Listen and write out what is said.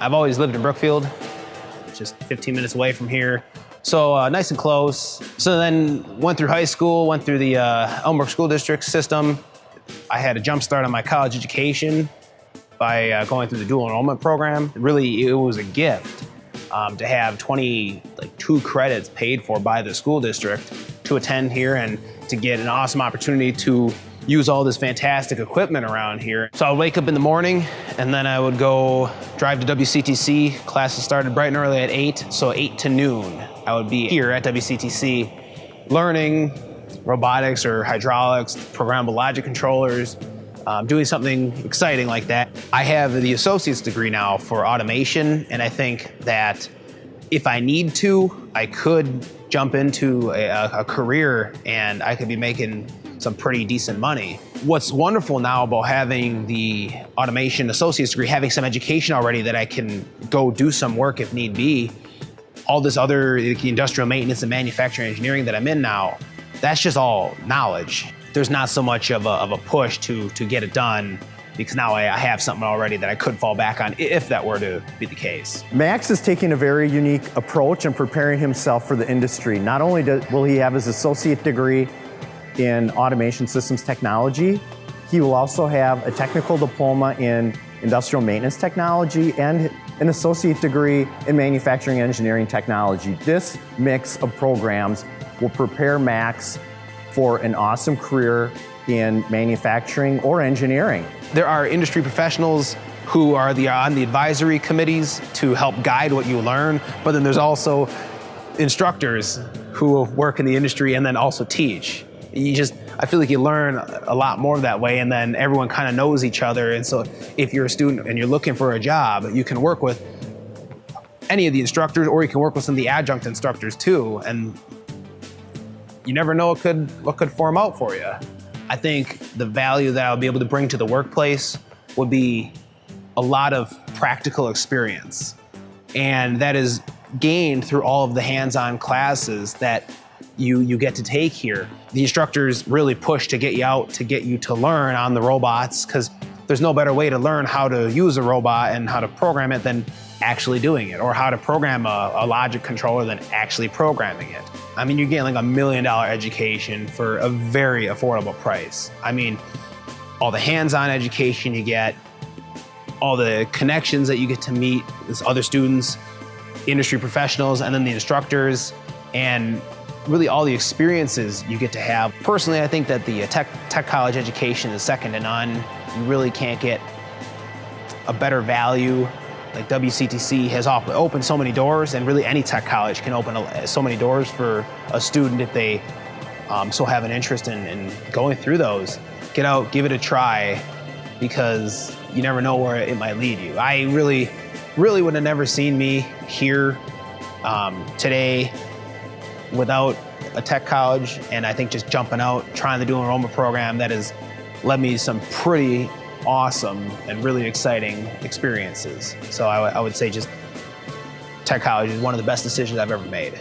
I've always lived in Brookfield, just 15 minutes away from here. So uh, nice and close. So then went through high school, went through the uh, Elmbrook School District system. I had a jump start on my college education by uh, going through the dual enrollment program. Really, it was a gift um, to have 20, like two credits paid for by the school district to attend here and to get an awesome opportunity to use all this fantastic equipment around here. So I would wake up in the morning and then I would go drive to WCTC. Classes started bright and early at 8, so 8 to noon. I would be here at WCTC learning robotics or hydraulics, programmable logic controllers, um, doing something exciting like that. I have the associate's degree now for automation, and I think that if I need to, I could jump into a, a career and I could be making some pretty decent money. What's wonderful now about having the automation associate's degree, having some education already that I can go do some work if need be, all this other industrial maintenance and manufacturing engineering that I'm in now, that's just all knowledge. There's not so much of a, of a push to, to get it done because now I, have something already that I could fall back on if that were to be the case. Max is taking a very unique approach and preparing himself for the industry. Not only will he have his associate degree in automation systems technology. He will also have a technical diploma in industrial maintenance technology and an associate degree in manufacturing engineering technology. This mix of programs will prepare Max for an awesome career in manufacturing or engineering. There are industry professionals who are the, on the advisory committees to help guide what you learn, but then there's also instructors who work in the industry and then also teach you just, I feel like you learn a lot more that way and then everyone kind of knows each other. And so if you're a student and you're looking for a job, you can work with any of the instructors or you can work with some of the adjunct instructors too. And you never know what could, what could form out for you. I think the value that I'll be able to bring to the workplace would be a lot of practical experience. And that is gained through all of the hands-on classes that you, you get to take here. The instructors really push to get you out, to get you to learn on the robots, because there's no better way to learn how to use a robot and how to program it than actually doing it, or how to program a, a logic controller than actually programming it. I mean, you're getting like a million dollar education for a very affordable price. I mean, all the hands-on education you get, all the connections that you get to meet with other students, industry professionals, and then the instructors, and really all the experiences you get to have. Personally, I think that the tech, tech college education is second to none. You really can't get a better value. Like WCTC has opened so many doors and really any tech college can open so many doors for a student if they um, so have an interest in, in going through those. Get out, give it a try because you never know where it might lead you. I really, really would have never seen me here um, today without a tech college and I think just jumping out, trying the dual enrollment program that has led me some pretty awesome and really exciting experiences. So I, I would say just tech college is one of the best decisions I've ever made.